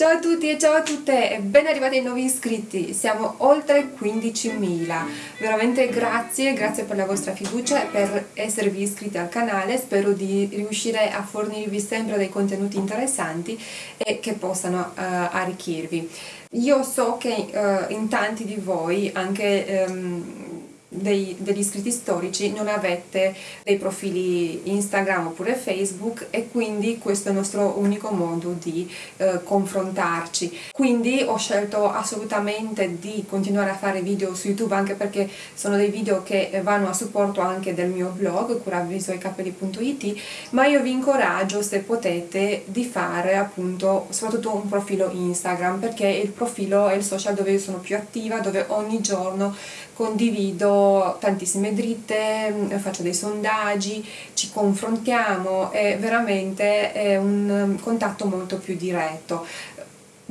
Ciao a tutti e ciao a tutte e ben arrivati ai nuovi iscritti, siamo oltre 15.000, veramente grazie, grazie per la vostra fiducia e per esservi iscritti al canale, spero di riuscire a fornirvi sempre dei contenuti interessanti e che possano uh, arricchirvi. Io so che uh, in tanti di voi, anche um, dei, degli iscritti storici non avete dei profili Instagram oppure Facebook e quindi questo è il nostro unico modo di eh, confrontarci. Quindi ho scelto assolutamente di continuare a fare video su YouTube anche perché sono dei video che vanno a supporto anche del mio blog curavvisoicapelli.it ma io vi incoraggio se potete di fare appunto soprattutto un profilo Instagram perché il profilo è il social dove io sono più attiva dove ogni giorno condivido tantissime dritte, mm, faccio dei sondaggi, ci confrontiamo, è veramente un contatto molto più diretto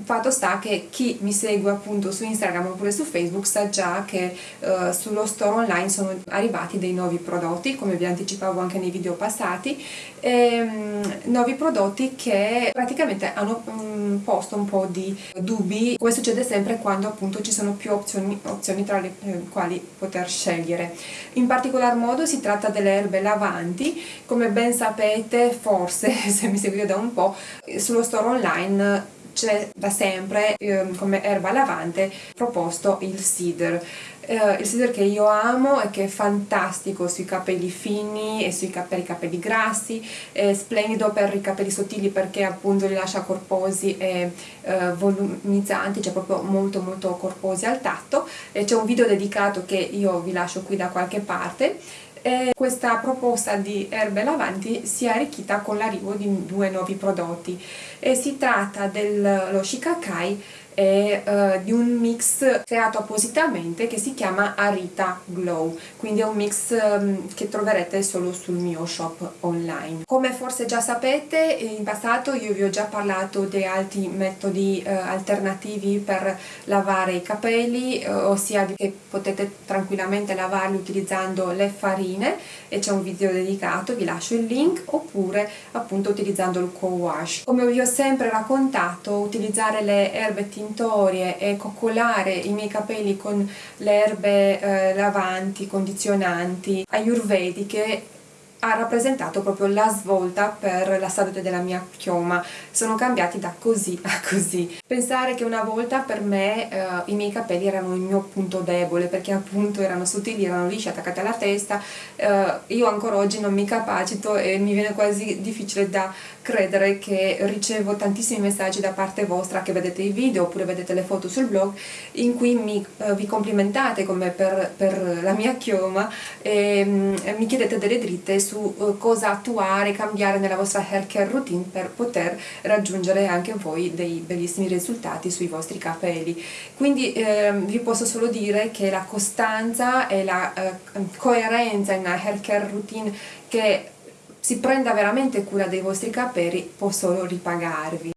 fatto sta che chi mi segue appunto su Instagram oppure su Facebook sa già che uh, sullo store online sono arrivati dei nuovi prodotti come vi anticipavo anche nei video passati ehm, nuovi prodotti che praticamente hanno um, posto un po' di dubbi come succede sempre quando appunto ci sono più opzioni, opzioni tra le eh, quali poter scegliere. In particolar modo si tratta delle erbe lavanti come ben sapete forse se mi seguite da un po' sullo store online c'è da sempre eh, come erba lavante proposto il cedar eh, il cedar che io amo e che è fantastico sui capelli fini e sui capelli, capelli grassi è splendido per i capelli sottili perché appunto li lascia corposi e eh, volumizzanti cioè proprio molto molto corposi al tatto. C'è un video dedicato che io vi lascio qui da qualche parte e questa proposta di erbe lavanti si è arricchita con l'arrivo di due nuovi prodotti. E si tratta dello Shikakai e uh, di un mix creato appositamente che si chiama Arita Glow. Quindi è un mix um, che troverete solo sul mio shop online. Come forse già sapete in passato io vi ho già parlato di altri metodi uh, alternativi per lavare i capelli uh, ossia che potete tranquillamente lavarli utilizzando le farine e c'è un video dedicato vi lascio il link oppure appunto utilizzando il co-wash. Come vi ho sempre raccontato utilizzare le erbe tintorie e coccolare i miei capelli con le erbe eh, lavanti, condizionanti, ayurvediche ha rappresentato proprio la svolta per la salute della mia chioma. Sono cambiati da così a così. Pensare che una volta per me eh, i miei capelli erano il mio punto debole perché appunto erano sottili, erano lisci, attaccati alla testa eh, io ancora oggi non mi capacito e mi viene quasi difficile da credere che ricevo tantissimi messaggi da parte vostra che vedete i video oppure vedete le foto sul blog in cui mi, eh, vi complimentate come per, per, la mia chioma e, mm, e mi chiedete delle dritte su uh, cosa attuare, cambiare nella vostra hair care routine per poter raggiungere anche voi dei bellissimi risultati sui vostri capelli. Quindi eh, vi posso solo dire che la costanza e la eh, coerenza in una hair care routine che si prenda veramente cura dei vostri capelli può solo ripagarvi.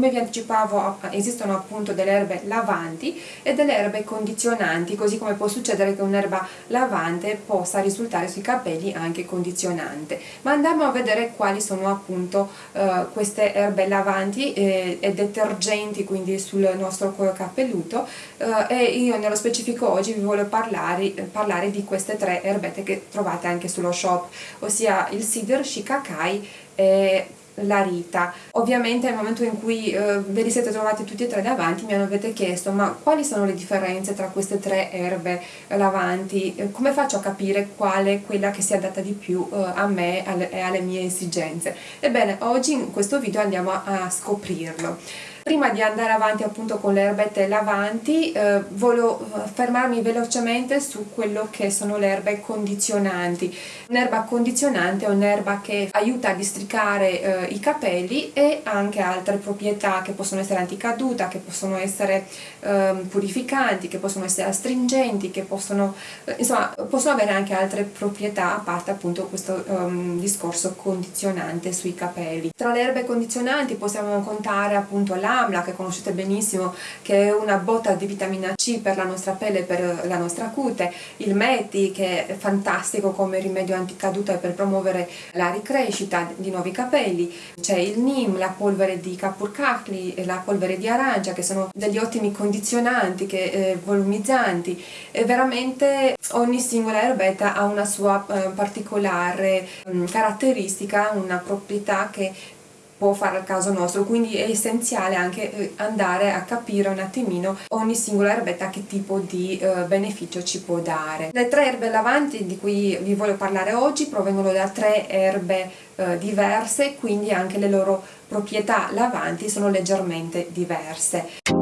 Come vi anticipavo esistono appunto delle erbe lavanti e delle erbe condizionanti così come può succedere che un'erba lavante possa risultare sui capelli anche condizionante. Ma andiamo a vedere quali sono appunto eh, queste erbe lavanti e, e, detergenti quindi sul nostro cuoio capelluto. Eh, e io nello specifico oggi vi voglio parlare, parlare di queste tre erbette che trovate anche sullo shop ossia il cedar, shikakai e la Rita. Ovviamente nel momento in cui eh, ve li siete trovati tutti e tre davanti mi avete chiesto ma quali sono le differenze tra queste tre erbe lavanti, eh, come faccio a capire quale è quella che si adatta di più eh, a me e alle mie esigenze? Ebbene oggi in questo video andiamo a, a scoprirlo. Prima di andare avanti appunto con le erbette lavanti eh, voglio eh, fermarmi velocemente su quello che sono le erbe condizionanti. Un'erba condizionante è un'erba che aiuta a districare eh, i capelli e anche altre proprietà che possono essere anticaduta, che possono essere eh, purificanti, che possono essere astringenti, che possono, eh, insomma, possono avere anche altre proprietà a parte appunto questo um, discorso condizionante sui capelli. Tra le erbe condizionanti possiamo contare appunto la Amla che conoscete benissimo che è una botta di vitamina C per la nostra pelle, per la nostra cute, il Meti che è fantastico come rimedio anticaduta per promuovere la ricrescita di nuovi capelli, c'è il Nim, la polvere di Kapur Kakli e la polvere di arancia che sono degli ottimi condizionanti, che, eh, volumizzanti. E veramente ogni singola erbetta ha una sua eh, particolare mh, mm, caratteristica, una proprietà che può fare al caso nostro, quindi è essenziale anche eh, andare a capire un attimino ogni singola erbetta che tipo di eh, beneficio ci può dare. Le tre erbe lavanti di cui vi voglio parlare oggi provengono da tre erbe eh, diverse, quindi anche le loro proprietà lavanti sono leggermente diverse.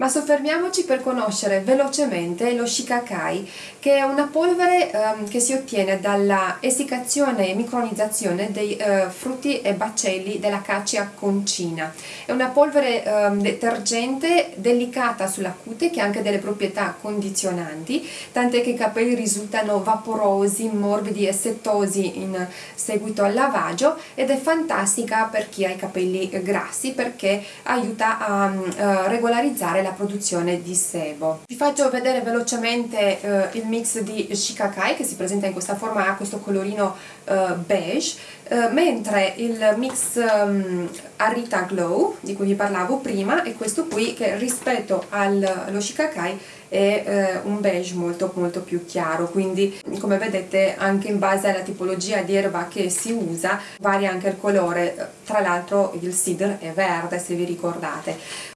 Ma soffermiamoci per conoscere velocemente lo shikakai, che è una polvere um, che si ottiene dalla essiccazione e micronizzazione dei uh, frutti e baccelli della caccia concina. È una polvere um, detergente delicata sulla cute che ha anche delle proprietà condizionanti, tant'è che i capelli risultano vaporosi, morbidi e settosi in seguito al lavaggio ed è fantastica per chi ha i capelli grassi perché aiuta a uh, regolarizzare la la produzione di sebo. Vi faccio vedere velocemente eh, il mix di Shikakai che si presenta in questa forma, ha questo colorino eh, beige, eh, mentre il mix um, Arita Glow di cui vi parlavo prima è questo qui che rispetto al, allo Shikakai è eh, un beige molto molto più chiaro. Quindi come vedete anche in base alla tipologia di erba che si usa varia anche il colore. Tra l'altro il cedar è verde se vi ricordate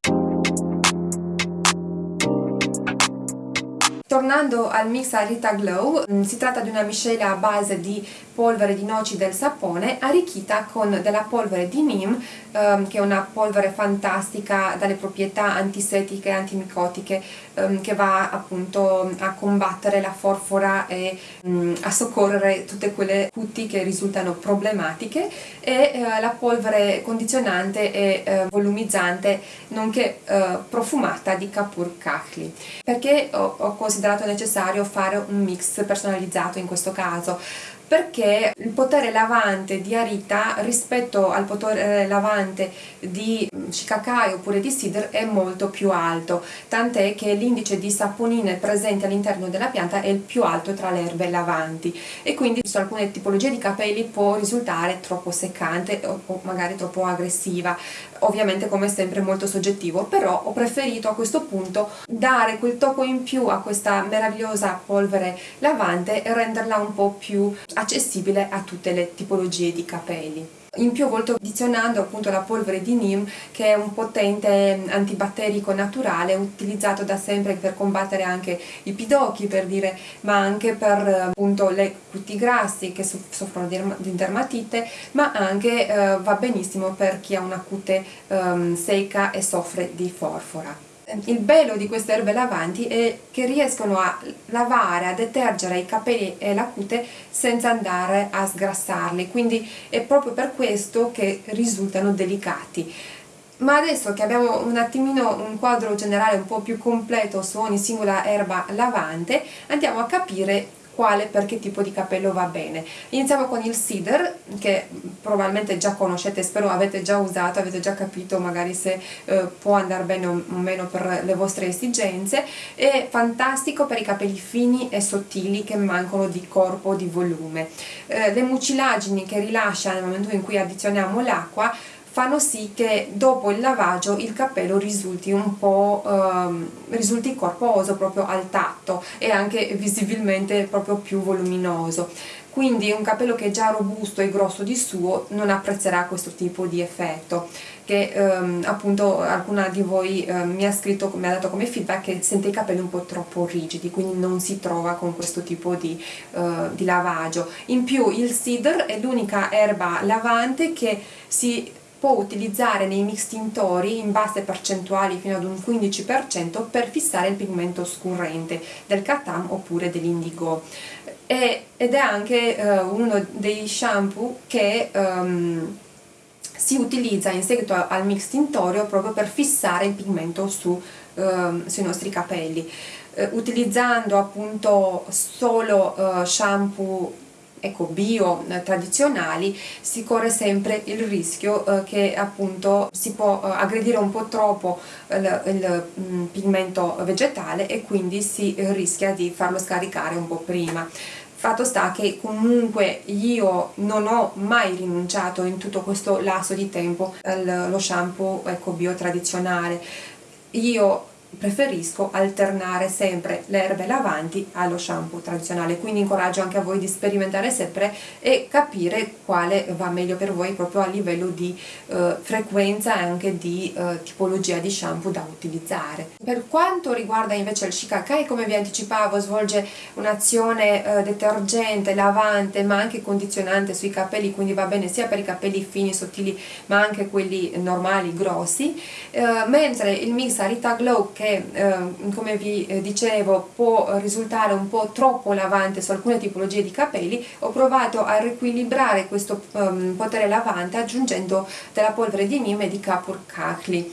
Tornando al mix Arita Glow, mm, si tratta di una miscela a base di polvere di noci del sapone arricchita con della polvere di Neem ehm, che è una polvere fantastica dalle proprietà antisetiche e antimicotiche ehm, che va appunto a combattere la forfora e mh, mm, a soccorrere tutte quelle cuti che risultano problematiche e eh, la polvere condizionante e eh, volumizzante nonché eh, profumata di Kapur Kakli perché ho, ho considerato necessario fare un mix personalizzato in questo caso perché il potere lavante di Arita rispetto al potere lavante di Shikakai oppure di Cider è molto più alto, tant'è che l'indice di saponine presente all'interno della pianta è il più alto tra le erbe lavanti. E quindi su alcune tipologie di capelli può risultare troppo seccante o magari troppo aggressiva, ovviamente come sempre molto soggettivo, però ho preferito a questo punto dare quel tocco in più a questa meravigliosa polvere lavante e renderla un po' più accessibile a tutte le tipologie di capelli. In più ho voluto addizionando appunto la polvere di Neem che è un potente antibatterico naturale utilizzato da sempre per combattere anche i pidocchi per dire ma anche per appunto le cuti grassi che soffrono di dermatite ma anche eh, va benissimo per chi ha una cute eh, secca e soffre di forfora il bello di queste erbe lavanti è che riescono a lavare, a detergere i capelli e la cute senza andare a sgrassarli, quindi è proprio per questo che risultano delicati. Ma adesso che abbiamo un attimino un quadro generale un po' più completo su ogni singola erba lavante, andiamo a capire quale per che tipo di capello va bene. Iniziamo con il Cedar che probabilmente già conoscete, spero avete già usato, avete già capito magari se eh, può andare bene o meno per le vostre esigenze, è fantastico per i capelli fini e sottili che mancano di corpo, di volume. Eh, le mucilagini che rilascia nel momento in cui addizioniamo l'acqua fanno sì che dopo il lavaggio il capello risulti un po' ehm, risulti corposo proprio al tatto e anche visibilmente proprio più voluminoso. Quindi un capello che è già robusto e grosso di suo non apprezzerà questo tipo di effetto che ehm, appunto alcuna di voi eh, mi ha scritto, mi ha dato come feedback che sente i capelli un po' troppo rigidi quindi non si trova con questo tipo di, eh, di lavaggio. In più il cedar è l'unica erba lavante che si può utilizzare nei mix tintori in basse percentuali fino ad un 15% per fissare il pigmento scurrente del katam oppure dell'indigo. Ed è anche uh, uno dei shampoo che um, si utilizza in seguito al mix tintorio proprio per fissare il pigmento su, um, sui nostri capelli. Uh, utilizzando appunto solo uh, shampoo ecco, bio eh, tradizionali si corre sempre il rischio eh, che appunto si può eh, aggredire un po' troppo il, il mm, pigmento vegetale e quindi si rischia di farlo scaricare un po' prima. Fatto sta che comunque io non ho mai rinunciato in tutto questo lasso di tempo allo shampoo ecco, bio tradizionale. Io preferisco alternare sempre le erbe lavanti allo shampoo tradizionale quindi incoraggio anche a voi di sperimentare sempre e capire quale va meglio per voi proprio a livello di eh, frequenza e anche di eh, tipologia di shampoo da utilizzare. Per quanto riguarda invece il Shikakai come vi anticipavo svolge un'azione eh, detergente, lavante ma anche condizionante sui capelli quindi va bene sia per i capelli fini, sottili ma anche quelli normali, grossi. Eh, mentre il mix Arita Glow che che eh, come vi eh, dicevo può risultare un po' troppo lavante su alcune tipologie di capelli ho provato a riequilibrare questo um, potere lavante aggiungendo della polvere di Nime di Kapur Kakli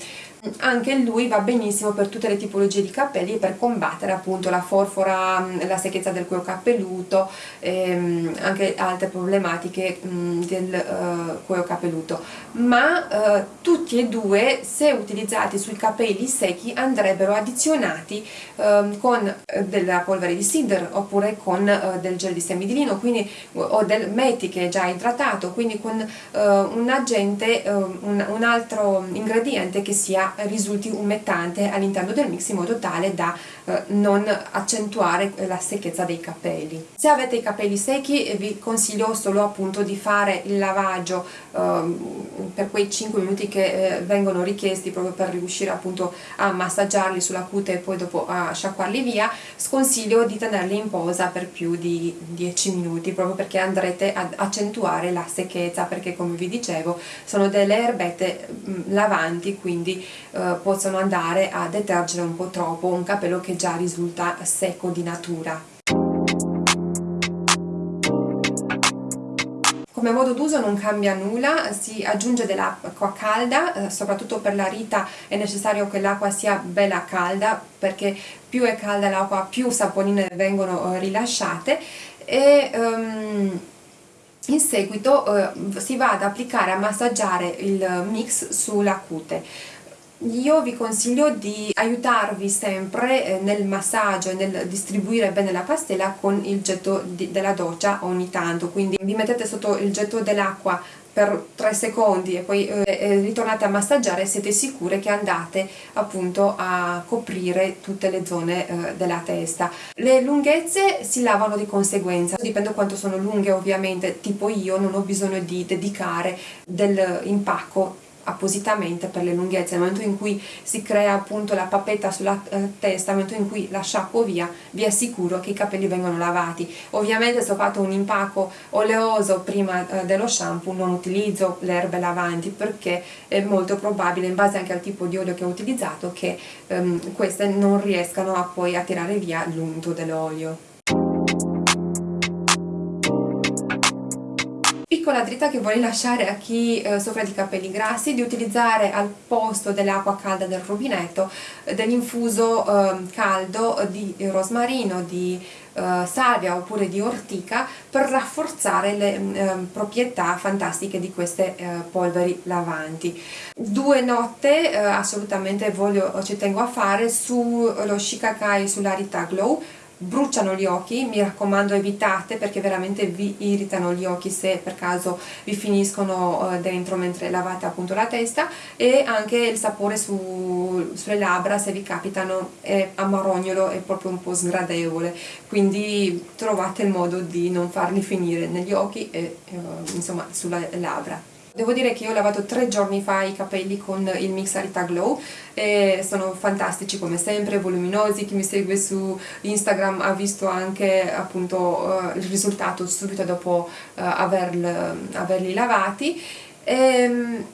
anche lui va benissimo per tutte le tipologie di capelli per combattere appunto la forfora, mm, la secchezza del cuoio capelluto e ehm, anche altre problematiche mm, del uh, cuoio capelluto. Ma uh, tutti e due se utilizzati sui capelli secchi andrebbero addizionati uh, con della polvere di cider oppure con del gel di semidilino quindi, o del meti che è già idratato quindi con un agente un, un altro ingrediente che sia risulti umettante all'interno del mix in modo tale da eh, non accentuare la secchezza dei capelli. Se avete i capelli secchi eh, vi consiglio solo appunto di fare il lavaggio eh, per quei 5 minuti che eh, vengono richiesti proprio per riuscire appunto a massaggiarli sulla cute e poi dopo a sciacquarli via, sconsiglio di tenerli in posa per più di 10 minuti proprio perché andrete ad accentuare la secchezza perché come vi dicevo sono delle erbette mm, lavanti quindi eh, possono andare a detergere un po' troppo un capello che già risulta secco di natura. Come modo d'uso non cambia nulla, si aggiunge dell'acqua calda, eh, soprattutto per la rita è necessario che l'acqua sia bella calda perché più è calda l'acqua più saponine vengono eh, rilasciate e um, in seguito uh, si va ad applicare a massaggiare il mix sulla cute io vi consiglio di aiutarvi sempre eh, nel massaggio e nel distribuire bene la pastella con il getto della doccia ogni tanto. Quindi vi mettete sotto il getto dell'acqua per 3 secondi e poi eh, ritornate a massaggiare siete sicure che andate appunto a coprire tutte le zone eh, della testa. Le lunghezze si lavano di conseguenza. Dipende quanto sono lunghe ovviamente. Tipo io non ho bisogno di dedicare dell'impacco appositamente per le lunghezze, nel momento in cui si crea appunto la papetta sulla eh, testa, nel momento in cui la sciacquo via, vi assicuro che i capelli vengono lavati. Ovviamente se ho fatto un impacco oleoso prima eh, dello shampoo non utilizzo le erbe lavanti perché è molto probabile, in base anche al tipo di olio che ho utilizzato, che ehm, queste non riescano a poi a tirare via l'unto dell'olio. Piccola dritta che vorrei lasciare a chi eh, soffre di capelli grassi di utilizzare al posto dell'acqua calda del rubinetto eh, dell'infuso eh, caldo di rosmarino, di eh, salvia oppure di ortica per rafforzare le eh, proprietà fantastiche di queste eh, polveri lavanti. Due note assolutamente voglio, ci tengo a fare sullo Shikakai sull'Arita Glow bruciano gli occhi, mi raccomando evitate perché veramente vi irritano gli occhi se per caso vi finiscono eh, dentro mentre lavate appunto la testa. E anche il sapore su, sulle labbra se vi capitano è amarognolo è proprio un po' sgradevole. Quindi trovate il modo di non farli finire negli occhi e eh, insomma sulle labbra Devo dire che io ho lavato tre giorni fa i capelli con il Mix Arita Glow e sono fantastici come sempre, voluminosi, chi mi segue su Instagram ha visto anche appunto uh, il risultato subito dopo uh, averli lavati. Ehm,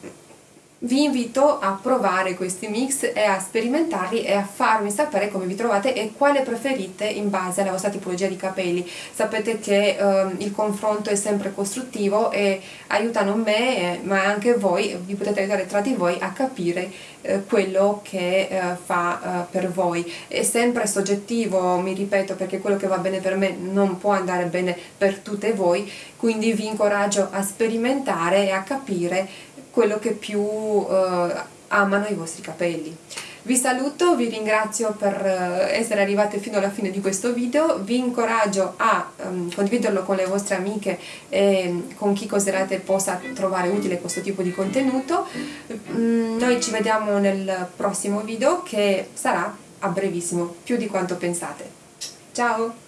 vi invito a provare questi mix e a sperimentarli e a farmi sapere come vi trovate e quale preferite in base alla vostra tipologia di capelli. Sapete che eh, il confronto è sempre costruttivo e aiutano me, eh, ma anche voi, vi potete aiutare tra di voi a capire eh, quello che eh, fa eh, per voi. È sempre soggettivo, mi ripeto, perché quello che va bene per me non può andare bene per tutte voi, quindi vi incoraggio a sperimentare e a capire quello che più eh, amano i vostri capelli. Vi saluto, vi ringrazio per eh, essere arrivate fino alla fine di questo video, vi incoraggio a um, condividerlo con le vostre amiche e con chi considerate possa trovare utile questo tipo di contenuto. Mm, noi ci vediamo nel prossimo video che sarà a brevissimo, più di quanto pensate. Ciao!